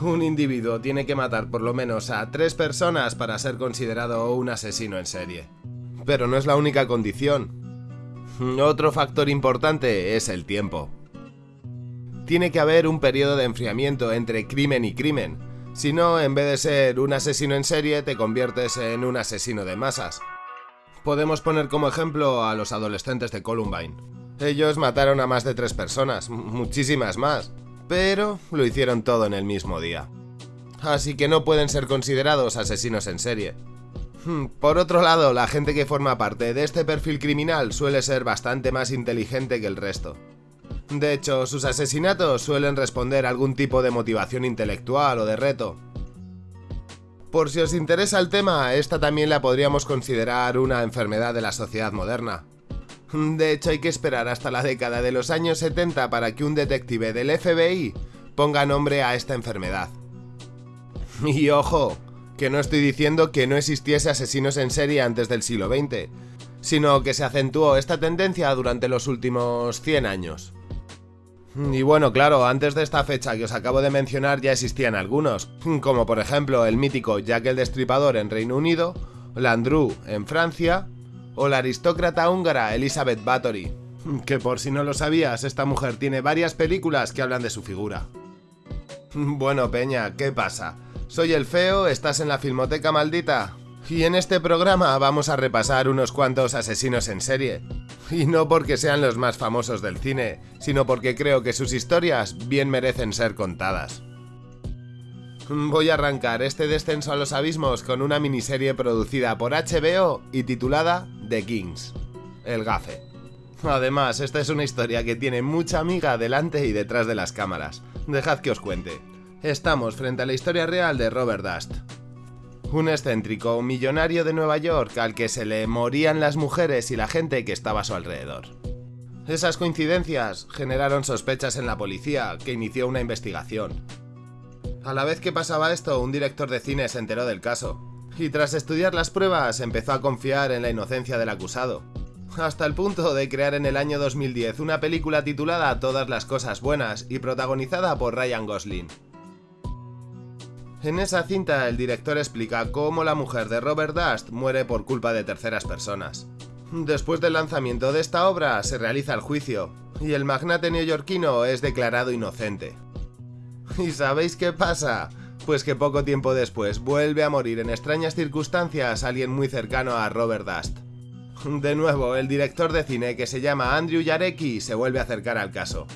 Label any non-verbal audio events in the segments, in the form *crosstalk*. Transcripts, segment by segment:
Un individuo tiene que matar por lo menos a tres personas para ser considerado un asesino en serie. Pero no es la única condición. Otro factor importante es el tiempo. Tiene que haber un periodo de enfriamiento entre crimen y crimen, si no, en vez de ser un asesino en serie, te conviertes en un asesino de masas. Podemos poner como ejemplo a los adolescentes de Columbine. Ellos mataron a más de tres personas, muchísimas más, pero lo hicieron todo en el mismo día. Así que no pueden ser considerados asesinos en serie. Hmm, por otro lado, la gente que forma parte de este perfil criminal suele ser bastante más inteligente que el resto. De hecho, sus asesinatos suelen responder a algún tipo de motivación intelectual o de reto, por si os interesa el tema, esta también la podríamos considerar una enfermedad de la sociedad moderna. *laughs* De hecho, hay que esperar hasta la década de los años 70 para que un detective del FBI ponga nombre a esta enfermedad. *laughs* Y ojo, que no estoy diciendo que no existiese asesinos en serie antes del siglo XX, sino que se acentuó esta tendencia durante los últimos 100 años. Y bueno, claro, antes de esta fecha que os acabo de mencionar ya existían algunos, como por ejemplo el mítico Jack el Destripador en Reino Unido, Landru en Francia, o la aristócrata húngara Elizabeth Bathory, que por si no lo sabías, esta mujer tiene varias películas que hablan de su figura. Bueno, Peña, ¿qué pasa? Soy el feo, estás en la filmoteca maldita. Y en este programa vamos a repasar unos cuantos asesinos en serie, y no porque sean los más famosos del cine, sino porque creo que sus historias bien merecen ser contadas. Voy a arrancar este descenso a los abismos con una miniserie producida por HBO y titulada The Kings, El Gafe. Además, esta es una historia que tiene mucha amiga delante y detrás de las cámaras. Dejad que os cuente. Estamos frente a la historia real de Robert Dust, un excéntrico millonario de Nueva York al que se le morían las mujeres y la gente que estaba a su alrededor. Esas coincidencias generaron sospechas en la policía, que inició una investigación. A la vez que pasaba esto, un director de cine se enteró del caso, y tras estudiar las pruebas empezó a confiar en la inocencia del acusado, hasta el punto de crear en el año 2010 una película titulada Todas las cosas buenas y protagonizada por Ryan Gosling. En esa cinta el director explica cómo la mujer de Robert Dust muere por culpa de terceras personas. Después del lanzamiento de esta obra se realiza el juicio, y el magnate neoyorquino es declarado inocente. ¿Y sabéis qué pasa? Pues que poco tiempo después vuelve a morir en extrañas circunstancias alguien muy cercano a Robert Dust. De nuevo, el director de cine que se llama Andrew Jarecki se vuelve a acercar al caso.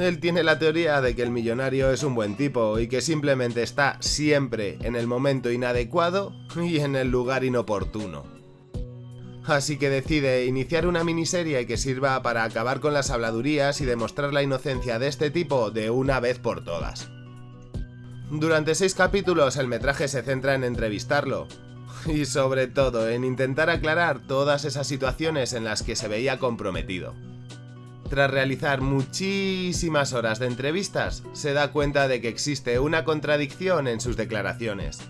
Él tiene la teoría de que el millonario es un buen tipo y que simplemente está siempre en el momento inadecuado y en el lugar inoportuno. Así que decide iniciar una miniserie que sirva para acabar con las habladurías y demostrar la inocencia de este tipo de una vez por todas. Durante seis capítulos el metraje se centra en entrevistarlo, y sobre todo en intentar aclarar todas esas situaciones en las que se veía comprometido. Tras realizar muchísimas horas de entrevistas, se da cuenta de que existe una contradicción en sus declaraciones.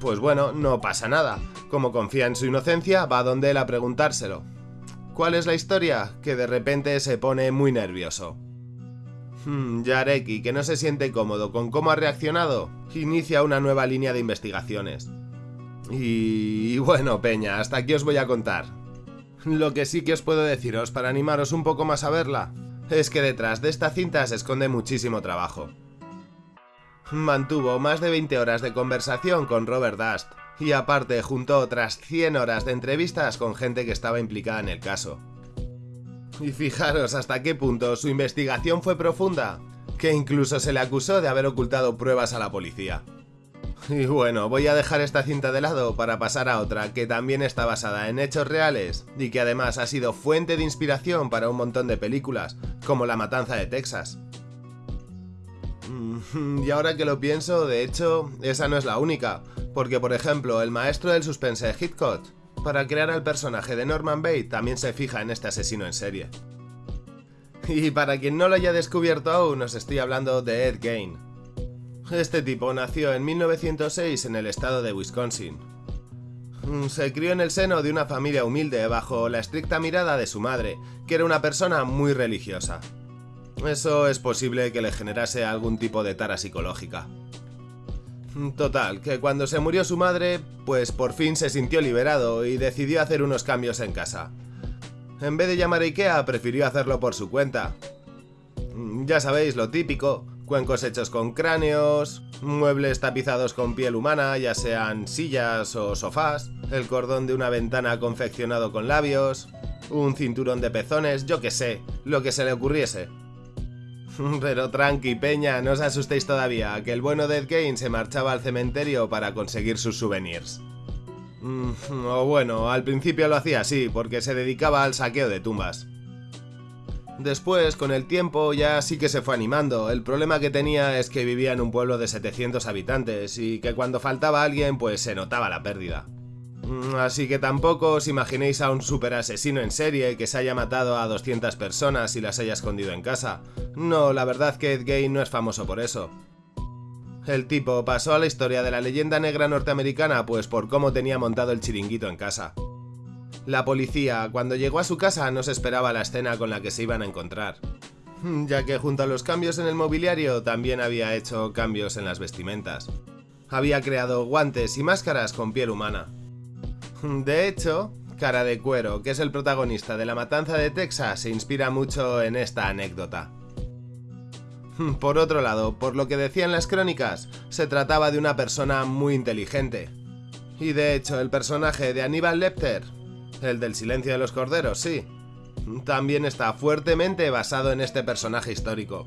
Pues bueno, no pasa nada. Como confía en su inocencia, va donde él a preguntárselo. ¿Cuál es la historia? Que de repente se pone muy nervioso. Hmm, Yareki, que no se siente cómodo con cómo ha reaccionado, inicia una nueva línea de investigaciones. Y... bueno, Peña, hasta aquí os voy a contar. Lo que sí que os puedo deciros para animaros un poco más a verla, es que detrás de esta cinta se esconde muchísimo trabajo. Mantuvo más de 20 horas de conversación con Robert Dust, y aparte juntó otras 100 horas de entrevistas con gente que estaba implicada en el caso. Y fijaros hasta qué punto su investigación fue profunda, que incluso se le acusó de haber ocultado pruebas a la policía. Y bueno, voy a dejar esta cinta de lado para pasar a otra que también está basada en hechos reales y que además ha sido fuente de inspiración para un montón de películas, como La Matanza de Texas. Mm, *laughs* y ahora que lo pienso, de hecho, esa no es la única, porque por ejemplo, el maestro del suspense Hitchcock, para crear al personaje de Norman Bates, también se fija en este asesino en serie. Y para quien no lo haya descubierto aún, os estoy hablando de Ed Gein, este tipo nació en 1906 en el estado de Wisconsin. Mm, se crió en el seno de una familia humilde bajo la estricta mirada de su madre, que era una persona muy religiosa. Eso es posible que le generase algún tipo de tara psicológica. Total, que cuando se murió su madre, pues por fin se sintió liberado y decidió hacer unos cambios en casa. En vez de llamar a Ikea, prefirió hacerlo por su cuenta. Ya sabéis, lo típico, cuencos hechos con cráneos, muebles tapizados con piel humana, ya sean sillas o sofás, el cordón de una ventana confeccionado con labios, un cinturón de pezones, yo que sé, lo que se le ocurriese. *laughs* Pero tranqui, peña, no os asustéis todavía, que el bueno de Ed Gein se marchaba al cementerio para conseguir sus souvenirs. Mm, o bueno, al principio lo hacía así, porque se dedicaba al saqueo de tumbas. Después, con el tiempo, ya sí que se fue animando. El problema que tenía es que vivía en un pueblo de 700 habitantes y que cuando faltaba alguien, pues se notaba la pérdida. Mm, así que tampoco os imaginéis a un super asesino en serie que se haya matado a 200 personas y las haya escondido en casa. No, la verdad que Ed Gein no es famoso por eso. El tipo pasó a la historia de la leyenda negra norteamericana pues por cómo tenía montado el chiringuito en casa. La policía, cuando llegó a su casa, no se esperaba la escena con la que se iban a encontrar, ya que junto a los cambios en el mobiliario también había hecho cambios en las vestimentas. Había creado guantes y máscaras con piel humana, *laughs* de hecho, Cara de Cuero, que es el protagonista de La Matanza de Texas, se inspira mucho en esta anécdota. *laughs* Por otro lado, por lo que decían las crónicas, se trataba de una persona muy inteligente. Y de hecho, el personaje de Aníbal Lecter, el del silencio de los corderos, sí, también está fuertemente basado en este personaje histórico.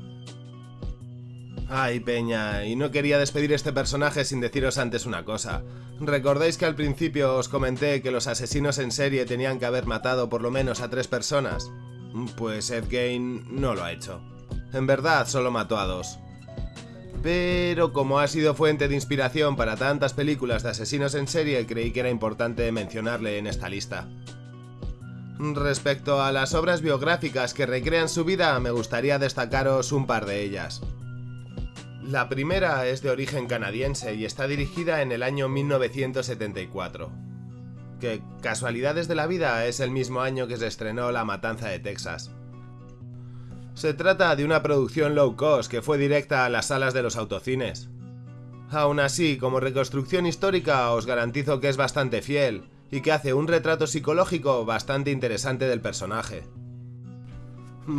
Ay, Peña, y no quería despedir este personaje sin deciros antes una cosa. ¿Recordáis que al principio os comenté que los asesinos en serie tenían que haber matado por lo menos a tres personas? Pues Ed Gein no lo ha hecho. En verdad, solo mató a dos. Pero como ha sido fuente de inspiración para tantas películas de asesinos en serie, creí que era importante mencionarle en esta lista. Respecto a las obras biográficas que recrean su vida, me gustaría destacaros un par de ellas. La primera es de origen canadiense y está dirigida en el año 1974. Que casualidades de la vida es el mismo año que se estrenó La Matanza de Texas. Se trata de una producción low cost que fue directa a las salas de los autocines. Aún así, como reconstrucción histórica os garantizo que es bastante fiel y que hace un retrato psicológico bastante interesante del personaje.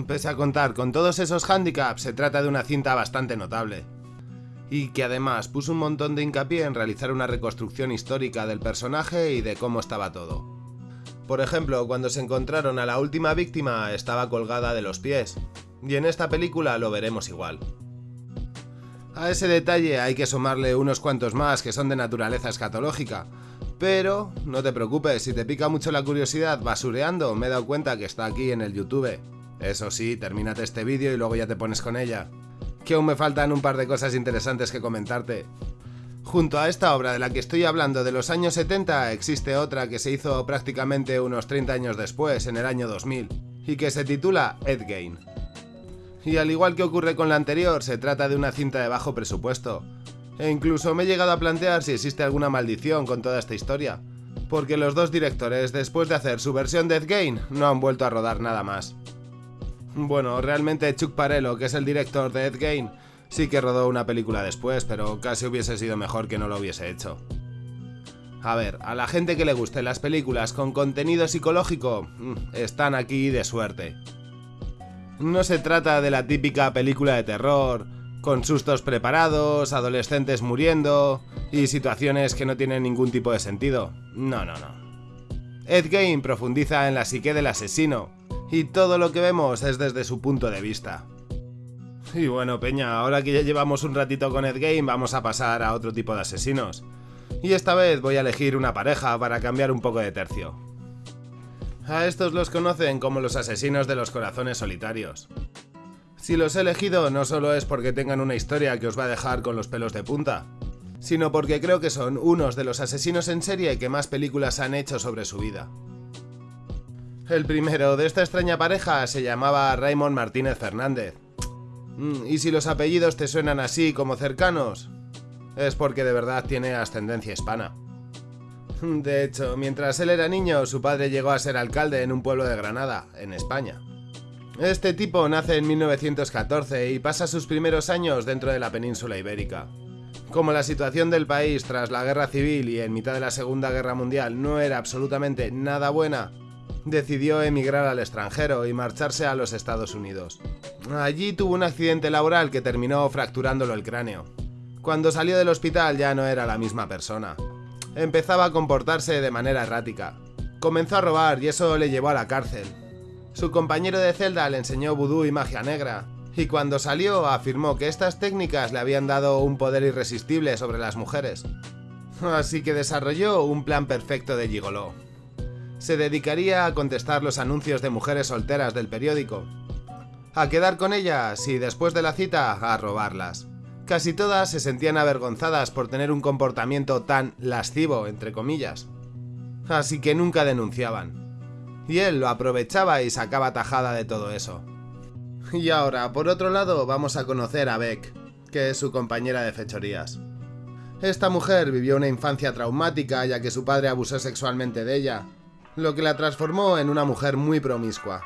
Pese a contar con todos esos handicaps, se trata de una cinta bastante notable y que además puso un montón de hincapié en realizar una reconstrucción histórica del personaje y de cómo estaba todo. Por ejemplo, cuando se encontraron a la última víctima estaba colgada de los pies, y en esta película lo veremos igual. A ese detalle hay que sumarle unos cuantos más que son de naturaleza escatológica, pero no te preocupes, si te pica mucho la curiosidad basureando, me he dado cuenta que está aquí en el YouTube. Eso sí, termínate este vídeo y luego ya te pones con ella que aún me faltan un par de cosas interesantes que comentarte. Junto a esta obra de la que estoy hablando de los años 70, existe otra que se hizo prácticamente unos 30 años después, en el año 2000, y que se titula Ed Gain. Y al igual que ocurre con la anterior, se trata de una cinta de bajo presupuesto. E incluso me he llegado a plantear si existe alguna maldición con toda esta historia, porque los dos directores, después de hacer su versión de Ed Gain, no han vuelto a rodar nada más. Bueno, realmente Chuck Parello, que es el director de Ed Gein, sí que rodó una película después, pero casi hubiese sido mejor que no lo hubiese hecho. A ver, a la gente que le gusten las películas con contenido psicológico, mm, están aquí de suerte. No se trata de la típica película de terror, con sustos preparados, adolescentes muriendo y situaciones que no tienen ningún tipo de sentido. No, no, no. Ed Gein profundiza en la psique del asesino, y todo lo que vemos es desde su punto de vista. Y bueno, Peña, ahora que ya llevamos un ratito con Ed Game, vamos a pasar a otro tipo de asesinos. Y esta vez voy a elegir una pareja para cambiar un poco de tercio. A estos los conocen como los asesinos de los corazones solitarios. Si los he elegido no solo es porque tengan una historia que os va a dejar con los pelos de punta, sino porque creo que son unos de los asesinos en serie que más películas han hecho sobre su vida. El primero de esta extraña pareja se llamaba Raymond Martínez Fernández. Mm, y si los apellidos te suenan así como cercanos, es porque de verdad tiene ascendencia hispana. De hecho, mientras él era niño, su padre llegó a ser alcalde en un pueblo de Granada, en España. Este tipo nace en 1914 y pasa sus primeros años dentro de la península ibérica. Como la situación del país tras la guerra civil y en mitad de la Segunda Guerra Mundial no era absolutamente nada buena, decidió emigrar al extranjero y marcharse a los Estados Unidos. Allí tuvo un accidente laboral que terminó fracturándolo el cráneo. Cuando salió del hospital ya no era la misma persona. Empezaba a comportarse de manera errática. Comenzó a robar y eso le llevó a la cárcel. Su compañero de celda le enseñó vudú y magia negra, y cuando salió afirmó que estas técnicas le habían dado un poder irresistible sobre las mujeres. Así que desarrolló un plan perfecto de gigoló se dedicaría a contestar los anuncios de mujeres solteras del periódico, a quedar con ellas y después de la cita a robarlas. Casi todas se sentían avergonzadas por tener un comportamiento tan lascivo, entre comillas. Así que nunca denunciaban. Y él lo aprovechaba y sacaba tajada de todo eso. Y ahora, por otro lado, vamos a conocer a Beck, que es su compañera de fechorías. Esta mujer vivió una infancia traumática ya que su padre abusó sexualmente de ella, lo que la transformó en una mujer muy promiscua.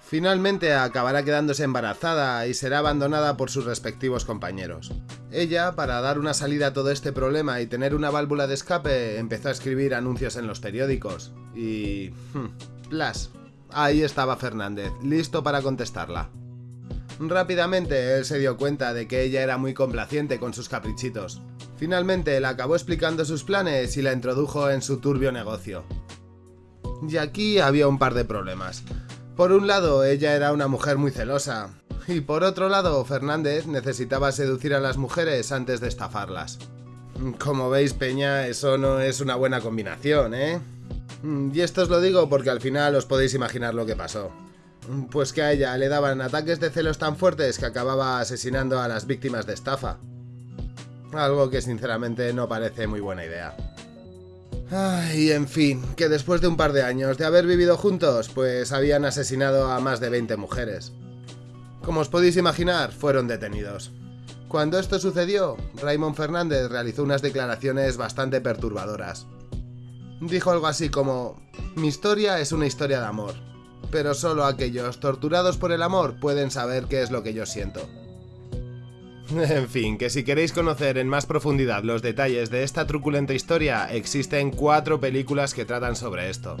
Finalmente acabará quedándose embarazada y será abandonada por sus respectivos compañeros. Ella, para dar una salida a todo este problema y tener una válvula de escape, empezó a escribir anuncios en los periódicos. Y... Hmm, plas. Ahí estaba Fernández, listo para contestarla. Rápidamente él se dio cuenta de que ella era muy complaciente con sus caprichitos. Finalmente le acabó explicando sus planes y la introdujo en su turbio negocio. Y aquí había un par de problemas. Por un lado, ella era una mujer muy celosa, y por otro lado, Fernández necesitaba seducir a las mujeres antes de estafarlas. Como veis, Peña, eso no es una buena combinación, ¿eh? Y esto os lo digo porque al final os podéis imaginar lo que pasó. Pues que a ella le daban ataques de celos tan fuertes que acababa asesinando a las víctimas de estafa. Algo que sinceramente no parece muy buena idea. Ay, en fin, que después de un par de años de haber vivido juntos, pues habían asesinado a más de 20 mujeres. Como os podéis imaginar, fueron detenidos. Cuando esto sucedió, Raymond Fernández realizó unas declaraciones bastante perturbadoras. Dijo algo así como, mi historia es una historia de amor, pero solo aquellos torturados por el amor pueden saber qué es lo que yo siento. *laughs* En fin, que si queréis conocer en más profundidad los detalles de esta truculenta historia, existen cuatro películas que tratan sobre esto.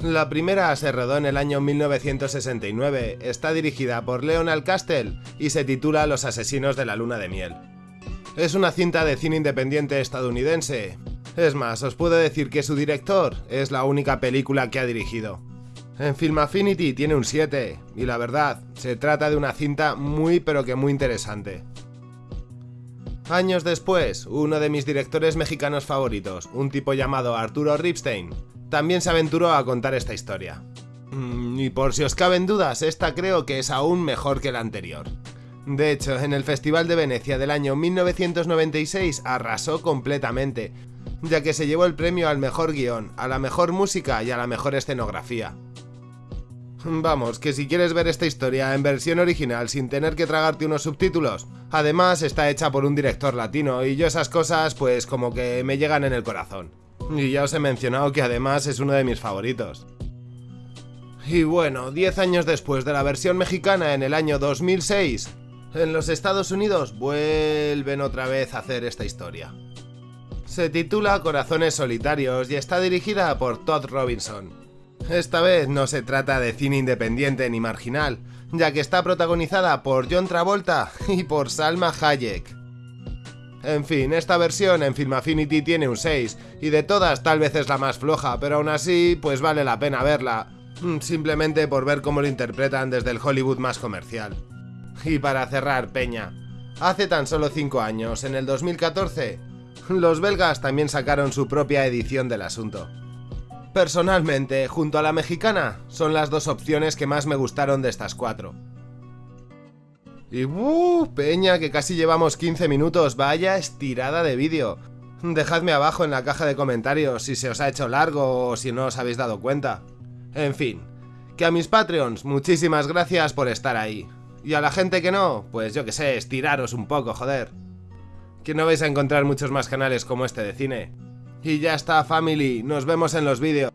La primera se rodó en el año 1969, está dirigida por Leonard Castell y se titula Los asesinos de la luna de miel. Es una cinta de cine independiente estadounidense. Es más, os puedo decir que su director es la única película que ha dirigido. En Film Affinity tiene un 7, y la verdad, se trata de una cinta muy pero que muy interesante. Años después, uno de mis directores mexicanos favoritos, un tipo llamado Arturo Ripstein, también se aventuró a contar esta historia. Mm, y por si os caben dudas, esta creo que es aún mejor que la anterior. De hecho, en el Festival de Venecia del año 1996 arrasó completamente, ya que se llevó el premio al mejor guion, a la mejor música y a la mejor escenografía. Vamos, que si quieres ver esta historia en versión original sin tener que tragarte unos subtítulos, además está hecha por un director latino y yo esas cosas pues como que me llegan en el corazón. Y ya os he mencionado que además es uno de mis favoritos. Y bueno, 10 años después de la versión mexicana en el año 2006, en los Estados Unidos vuelven otra vez a hacer esta historia. Se titula Corazones Solitarios y está dirigida por Todd Robinson. Esta vez no se trata de cine independiente ni marginal, ya que está protagonizada por John Travolta y por Salma Hayek. En fin, esta versión en Film Affinity tiene un 6, y de todas tal vez es la más floja, pero aún así, pues vale la pena verla, mm, simplemente por ver cómo lo interpretan desde el Hollywood más comercial. Y para cerrar, Peña, hace tan solo 5 años, en el 2014, los belgas también sacaron su propia edición del asunto. Personalmente, junto a la mexicana, son las dos opciones que más me gustaron de estas cuatro. Y ¡uh! Peña, que casi llevamos 15 minutos, vaya estirada de vídeo. Dejadme abajo en la caja de comentarios si se os ha hecho largo o si no os habéis dado cuenta. En fin, que a mis Patreons, muchísimas gracias por estar ahí. Y a la gente que no, pues yo que sé, estiraros un poco, joder. Que no vais a encontrar muchos más canales como este de cine. Y ya está, family. Nos vemos en los vídeos.